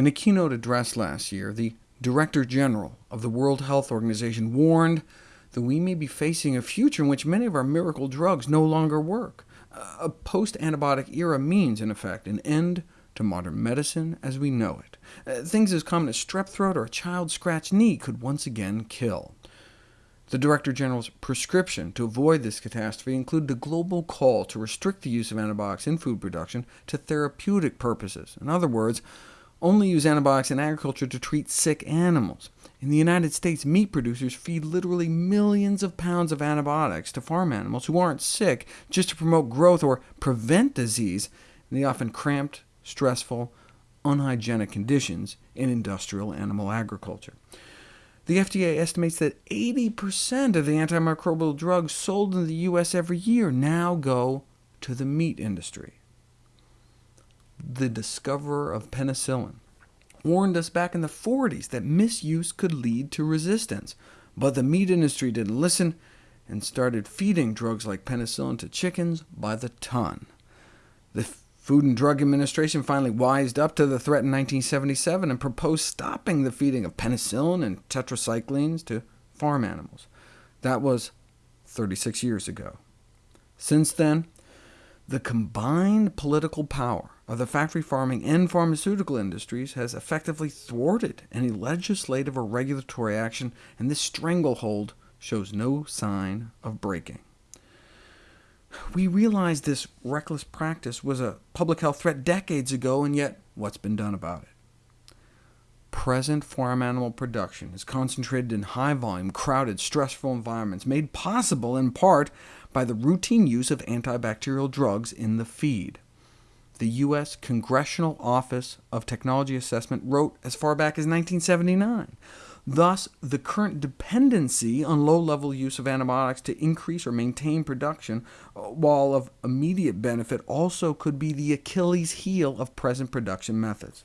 In a keynote address last year, the Director General of the World Health Organization warned that we may be facing a future in which many of our miracle drugs no longer work. A post-antibiotic era means, in effect, an end to modern medicine as we know it. Uh, things as common as strep throat or a child's scratched knee could once again kill. The Director General's prescription to avoid this catastrophe included a global call to restrict the use of antibiotics in food production to therapeutic purposes. In other words, only use antibiotics in agriculture to treat sick animals. In the United States, meat producers feed literally millions of pounds of antibiotics to farm animals who aren't sick just to promote growth or prevent disease in the often cramped, stressful, unhygienic conditions in industrial animal agriculture. The FDA estimates that 80% of the antimicrobial drugs sold in the U.S. every year now go to the meat industry. The discoverer of penicillin warned us back in the 40s that misuse could lead to resistance, but the meat industry didn't listen and started feeding drugs like penicillin to chickens by the ton. The Food and Drug Administration finally wised up to the threat in 1977 and proposed stopping the feeding of penicillin and tetracyclines to farm animals. That was 36 years ago. Since then, the combined political power of the factory farming and pharmaceutical industries has effectively thwarted any legislative or regulatory action, and this stranglehold shows no sign of breaking. We realized this reckless practice was a public health threat decades ago, and yet what's been done about it? Present farm animal production is concentrated in high-volume, crowded, stressful environments, made possible in part by the routine use of antibacterial drugs in the feed. The U.S. Congressional Office of Technology Assessment wrote as far back as 1979, Thus, the current dependency on low-level use of antibiotics to increase or maintain production, uh, while of immediate benefit, also could be the Achilles heel of present production methods.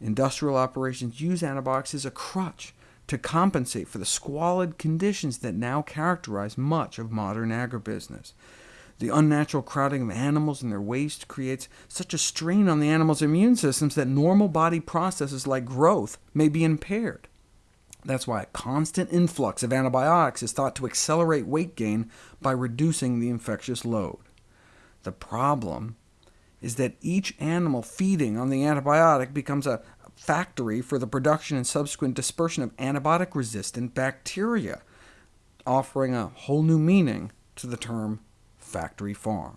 Industrial operations use antibiotics as a crutch to compensate for the squalid conditions that now characterize much of modern agribusiness. The unnatural crowding of animals and their waste creates such a strain on the animals' immune systems that normal body processes like growth may be impaired. That's why a constant influx of antibiotics is thought to accelerate weight gain by reducing the infectious load. The problem is that each animal feeding on the antibiotic becomes a factory for the production and subsequent dispersion of antibiotic-resistant bacteria, offering a whole new meaning to the term factory farm.